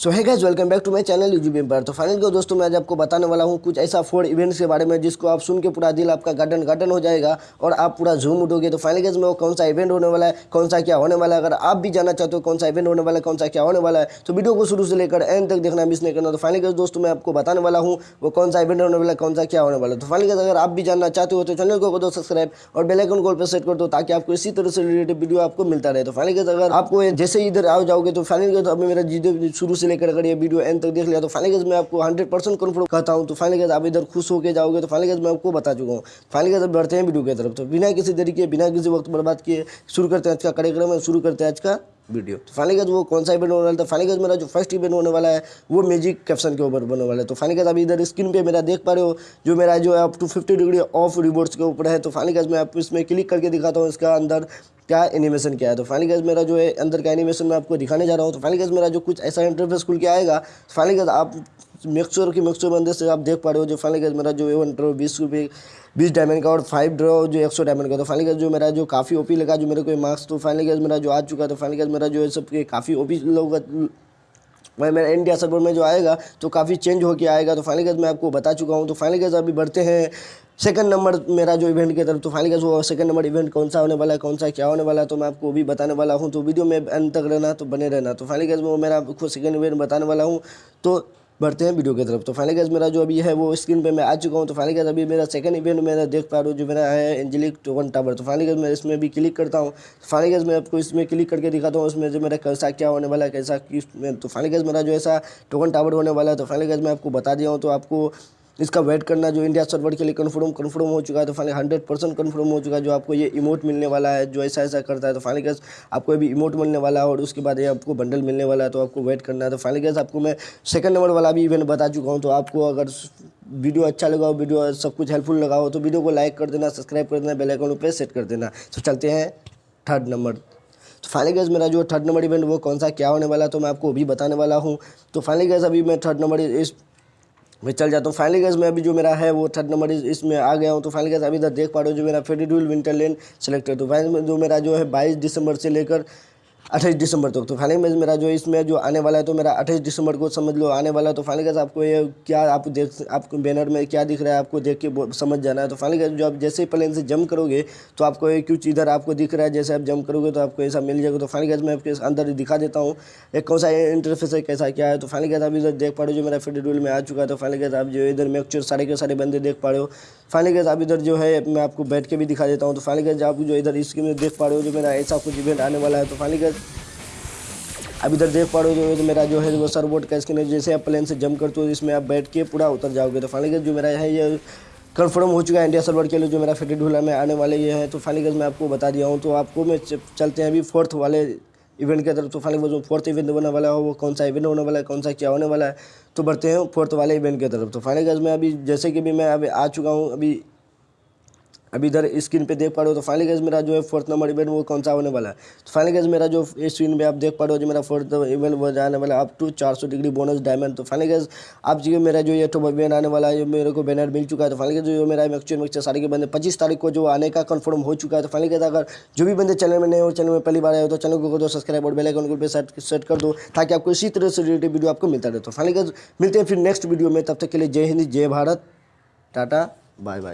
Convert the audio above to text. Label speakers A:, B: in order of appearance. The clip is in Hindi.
A: So hi guys welcome back to my channel YouTube Empire तो फाइनल को दोस्तों, मैं आज आपको बताने वाला हूँ कुछ ऐसा फोर इवेंट्स के बारे में जिसको आप सुन के पूरा दिल आपका गार्डन गार्डन हो जाएगा और आप पूरा झूम उठोगे। तो फाइनल गाइस में वो कौन सा इवेंट होने वाला है, कौन सा क्या होने वाला है, अगर आप भी जाना चाहते हो कौन सा इवेंट होने वाला है, कौन सा क्या होने वाला है तो वीडियो को शुरू से लेकर एंड तक देखना मिस नहीं करना। तो फाइनल गाइस दोस्तों, मैं आपको बताने वाला हूँ वो कौन सा इवेंट होने वाला है, कौन सा क्या होने वाला है। तो फाइनल गाइस अगर आप भी जानना चाहते हो तो चैनल को दो सब्सक्राइब और बेलाइकन कॉल पर सेट कर दो ताकि आपको इसी तरह से रिलेटेड वीडियो आपको मिलता रहे। तो फाइनल गाइस अगर आपको जैसे इधर आ जाओगे तो फाइनल गाइस अभी मेरा वीडियो शुरू से लेकर अगर ये वीडियो एंड तक देख लिया। तो फाइनल गाइस मैं आपको 100 परसेंट कन्फर्म कहता हूँ। तो फाइनल गाइस आप इधर खुश होकर जाओगे तो फाइनल गाइस मैं आपको बता चुका हूँ। फाइनल गाइस अब बढ़ते हैं वीडियो की तरफ़। तो बिना किसी देरी के, बिना किसी वक्त बर्बाद किए, शुरू करते हैं आज का कार्यक्रम शुरू करते हैं आज का वीडियो तो फाइनल गाइस वो कौन सा इवेंट होने वाला था फाइनल गाइस मेरा जो फ़र्स्ट इवेंट होने वाला है, वो मैजिक कैप्शन के ऊपर होने वाला है। तो फाइनल गाइस अभी इधर स्क्रीन पे मेरा देख पा रहे हो, जो मेरा जो है up to fifty degree of rewards के ऊपर है। तो फाइनल गाइस मैं आपको इसमें क्लिक करके दिखाता हूँ, इसका अंदर क्या एनिमेशन क्या है? तो फाइनल गाइस मेरा जो है अंदर का एनिमेशन मैं आपको दिखाने जा रहा हूँ। तो फाइनल गाइस मेरा जो कुछ ऐसा इंटरफेस खुल के आएगा फाइनल गाइस आप मेक श्योर कि अंदर से आप देख पा रहे हो। जो फाइनल गाइस मेरा जो है वन ड्रॉ बीस रुपये बीस डायमंड का और फाइव ड्रॉ जो एक सौ डायमंड का। तो फाइनल गाइस जो मेरा जो काफ़ी ओपी लगा, जो मेरे को मार्क्स तो फाइनल गाइस मेरा जो आ चुका तो फाइनल गाइस मेरा जो है सब काफ़ी ओपी लोग मैं मेरा इंडिया सर्वर में जो आएगा तो काफ़ी चेंज होकर आएगा। तो फाइनल मैं आपको बता चुका हूँ। तो फाइनल अभी बढ़ते हैं। सेकंड नंबर मेरा जो इवेंट की तरफ़ तो फाइनल वो सेकंड नंबर इवेंट कौन सा होने वाला है, कौन सा, क्या होने वाला है तो मैं आपको भी बताने वाला हूँ। तो वीडियो में अंत तक रहना तो बने रहना। तो फाइनल वो मेरा खुद सेकंड इवेंट बताने वाला हूँ। तो बढ़ते हैं वीडियो की तरफ़। तो फाइनल गैस मेरा जो अभी है, वो स्क्रीन पे मैं आ चुका हूँ। तो फाइनल गैस अभी मेरा सेकंड इवेंट मेरा देख पा रहा हूँ, जो मेरा है एंजेलिक टोकन टावर तो फाइनल गैस मैं इसमें भी क्लिक करता हूँ। फाइनल गैस मैं आपको इसमें क्लिक करके दिखाता हूँ, उसमें जो मेरा कैसा, क्या होने वाला है, कैसा, किस तो फाइनल गैस मेरा जो ऐसा टोकन टावर होने वाला है तो फाइनल गैस मैं आपको बता दिया हूँ। तो आपको इसका वेट करना जो इंडिया सर्वर के लिए कन्फर्म कन्फर्म हो चुका है तो फाइनली हंड्रेड परसेंट कन्फर्म हो चुका है, जो आपको ये इमोट मिलने वाला है, जो ऐसा ऐसा करता है तो फाइनली गैस आपको अभी इमोट मिलने वाला है और उसके बाद ये आपको बंडल मिलने वाला है तो आपको वेट करना है तो फाइनली गैस आपको मैं सेकंड नंबर वाला भी इवेंट बता चुका हूँ तो आपको अगर वीडियो अच्छा लगा हो वीडियो सब कुछ हेल्पफुल लगा हो तो वीडियो को लाइक कर देना सब्सक्राइब कर देना बेल आइकन पे सेट कर देना। तो चलते हैं थर्ड नंबर तो फाइनली गैस मेरा जो थर्ड नंबर इवेंट वो कौन सा, क्या होने वाला तो मैं आपको अभी बताने वाला हूँ। तो फाइनली गैस अभी मैं थर्ड नंबर इस मैं चल जाता हूँ। फाइनली गैस में अभी जो मेरा है, वो थर्ड नंबर इसमें आ गया हूँ। तो फाइनली गैस अभी इधर देख पा रहे हो जो मेरा फेडिड्यूल विंटर लेन सेलेक्टेड तो फाइनल जो मेरा जो है बाईस दिसंबर से लेकर अट्ठाईस दिसंबर तक। तो फाइनल में मेरा जो इसमें जो आने वाला है तो मेरा अट्ठाईस दिसंबर को समझ लो आने वाला है। तो फाइनल आपको ये क्या आप देख, आपको बैनर में क्या दिख रहा है, आपको देख के समझ जाना है। तो फाइनल जो आप जैसे ही प्लेन से जम करोगे तो आपको ये कुछ इधर आपको दिख रहा है, जैसे आप जम करोगे तो आपको ऐसा मिल जाएगा। तो फाइनल गैस मैं आपके अंदर दिखा देता हूँ, एक कौन सा इंटरफेस है, कैसा क्या है। तो फाइनल गैस आप इधर देख पा रहे हो, जो मेरा फेडरल में आ चुका है। तो फाइनल गैस आप जो इधर मेक्चर सारे के सारे बंदे देख पा रहे हो। फाइनल गैस आप इधर जो है, मैं आपको बैठ के भी दिखा देता हूँ। तो फाइनल गैस आप जो इधर इसके में देख पा रहे हो, जो मेरा ऐसा कुछ इवेंट आने वाला है। तो फाइनल गैस अब इधर देख पा रहे हो जो मेरा जो है वो सरबोट का स्किन है, जैसे आप प्लेन से जंप करते हो, इसमें आप बैठ के पूरा उतर जाओगे। तो फाइनली जो मेरा है, ये कन्फर्म हो चुका है इंडिया सर्वर के लिए, जो मेरा फिटेड ढूला में आने वाले ये है। तो फाइनली मैं आपको बता दिया हूँ। तो आपको मैं चलते हैं अभी फोर्थ वाले इवेंट की तरफ़। तो फाइनली जो फोर्थ इवेंट होने वाला है, वो कौन सा इवेंट होने वाला है, कौन सा क्या होने वाला है तो बढ़ते हैं फोर्थ वाले इवेंट की तरफ़। तो फाइनली मैं अभी, जैसे कि भी मैं अभी आ चुका हूँ, अभी अभी इधर स्क्रीन पे देख पा रहे हो तो फाइनली गैस मेरा जो है फोर्थ नंबर इवेंट वो कौन सा होने वाला है? तो फाइनली गैस मेरा जो स्क्रीन पे आप देख पा रहे हो जो मेरा फोर्थ इवेंट वो जाने वाला है up to 400 degree bonus diamond तो फाइनली गैस आप जी मेरा जो ये टॉप इवेंट आने वाला है मेरे को बैनर मिल चुका है। तो फाइनली जो मेरा मैक्चुअल मिक्सर सारे के बंदे पच्चीस तारीख को जो आने का कन्फर्म हो चुका है। तो फाइनली गैस अगर जो भी बंदे चैनल में नए हो चैनल में पहली बार आए हो तो चैनल को दो सब्सक्राइब और बेलाइकन को सेट सेट कर दो ताकि आपको इसी तरह से रिलेटेड वीडियो आपको मिलता रहे। तो फाइनली गैस मिलते हैं फिर नेक्स्ट वीडियो में। तब तक के लिए जय हिंद, जय भारत, टाटा बाय बाय